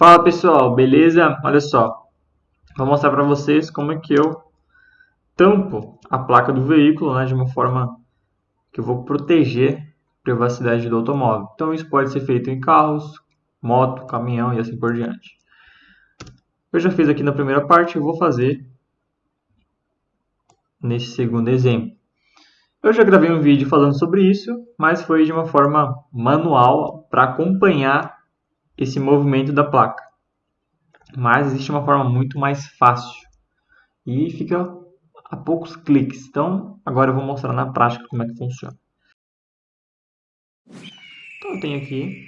Fala pessoal, beleza? Olha só, vou mostrar para vocês como é que eu tampo a placa do veículo né, de uma forma que eu vou proteger a privacidade do automóvel. Então isso pode ser feito em carros, moto, caminhão e assim por diante. Eu já fiz aqui na primeira parte, eu vou fazer nesse segundo exemplo. Eu já gravei um vídeo falando sobre isso, mas foi de uma forma manual para acompanhar esse movimento da placa. Mas existe uma forma muito mais fácil e fica a poucos cliques. Então, agora eu vou mostrar na prática como é que funciona. Então, eu tenho aqui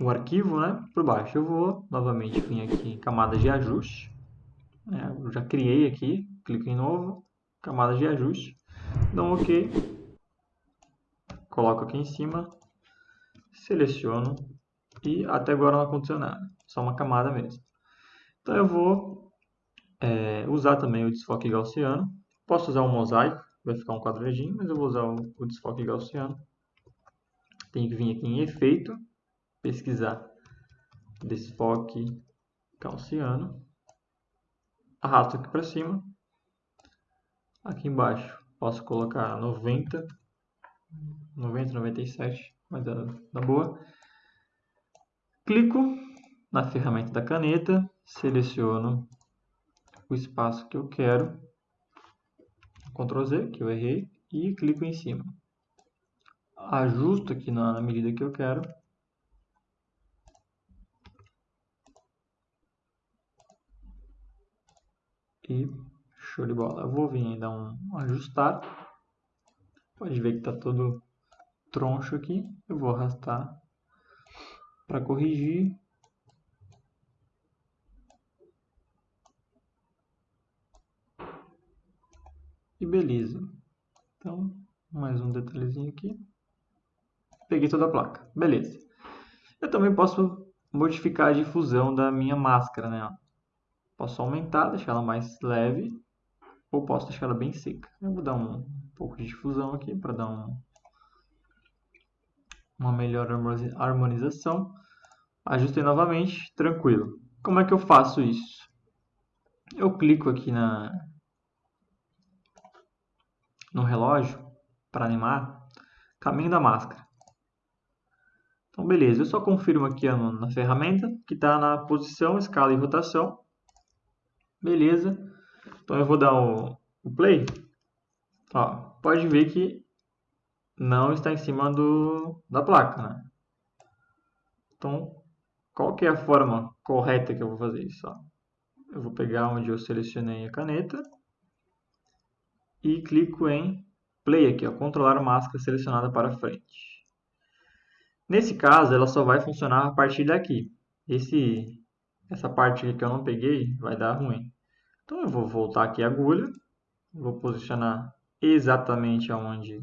o arquivo né, por baixo. Eu vou novamente vir aqui em camada de ajuste. É, eu já criei aqui, clico em novo, camada de ajuste, dou um OK, coloco aqui em cima, seleciono e até agora não aconteceu nada, só uma camada mesmo. Então eu vou é, usar também o desfoque gaussiano, posso usar o mosaico, vai ficar um quadradinho, mas eu vou usar o, o desfoque gaussiano. Tenho que vir aqui em efeito, pesquisar desfoque gaussiano, arrasto aqui para cima, aqui embaixo posso colocar 90, 90, 97, mas dá, dá boa. Clico na ferramenta da caneta, seleciono o espaço que eu quero, Ctrl Z, que eu errei, e clico em cima. Ajusto aqui na, medida que eu quero. E show de bola. Eu vou vir dar um ajustar. Pode ver que está todo troncho aqui. Eu vou arrastar para corrigir. E beleza. Então, mais um detalhezinho aqui. Peguei toda a placa. Beleza. Eu também posso modificar a difusão da minha máscara, né? Posso aumentar, deixar ela mais leve, ou posso deixar ela bem seca. Eu vou dar um pouco de difusão aqui para dar um, uma melhor harmonização. Ajustei novamente, tranquilo. Como é que eu faço isso? Eu clico aqui na, no relógio para animar caminho da máscara. Então, beleza. Eu só confirmo aqui ó, na ferramenta que está na posição, escala e rotação. Beleza. Então, eu vou dar o, o play. Ó, pode ver que não está em cima do, da placa. Né? Então, qual que é a forma correta que eu vou fazer isso? Ó? Eu vou pegar onde eu selecionei a caneta e clico em Play aqui, ó, controlar máscara selecionada para frente. Nesse caso, ela só vai funcionar a partir daqui. Esse, essa parte aqui que eu não peguei vai dar ruim. Então eu vou voltar aqui a agulha, vou posicionar exatamente aonde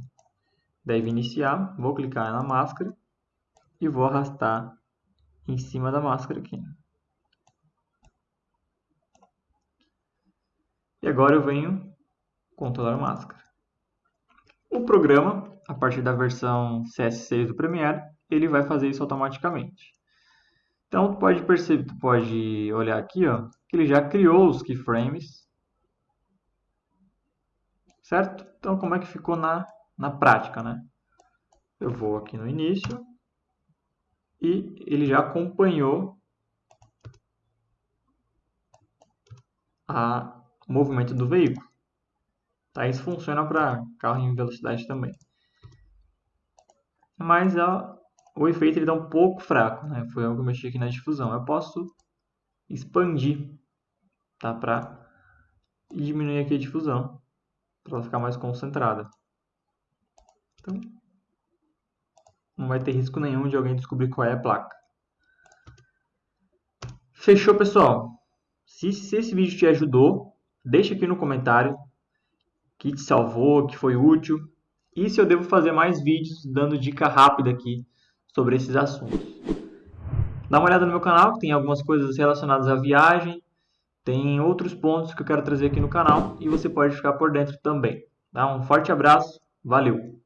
deve iniciar, vou clicar na máscara e vou arrastar em cima da máscara aqui. E agora eu venho controlar a máscara. O programa, a partir da versão CS6 do Premiere, ele vai fazer isso automaticamente. Então, tu pode perceber, tu pode olhar aqui, ó, que ele já criou os keyframes, certo? Então, como é que ficou na na prática, né? Eu vou aqui no início e ele já acompanhou a, movimento do veículo. Tá? Isso funciona para carro em velocidade também. Mas o efeito ele está um pouco fraco. Né? Foi algo que eu mexi aqui na difusão. Eu posso expandir tá? para diminuir aqui a difusão para ela ficar mais concentrada. Então, não vai ter risco nenhum de alguém descobrir qual é a placa. Fechou, pessoal? Se, se esse vídeo te ajudou, deixa aqui no comentário que te salvou, que foi útil. E se eu devo fazer mais vídeos dando dica rápida aqui sobre esses assuntos. Dá uma olhada no meu canal, tem algumas coisas relacionadas à viagem, tem outros pontos que eu quero trazer aqui no canal e você pode ficar por dentro também. Dá um forte abraço, valeu!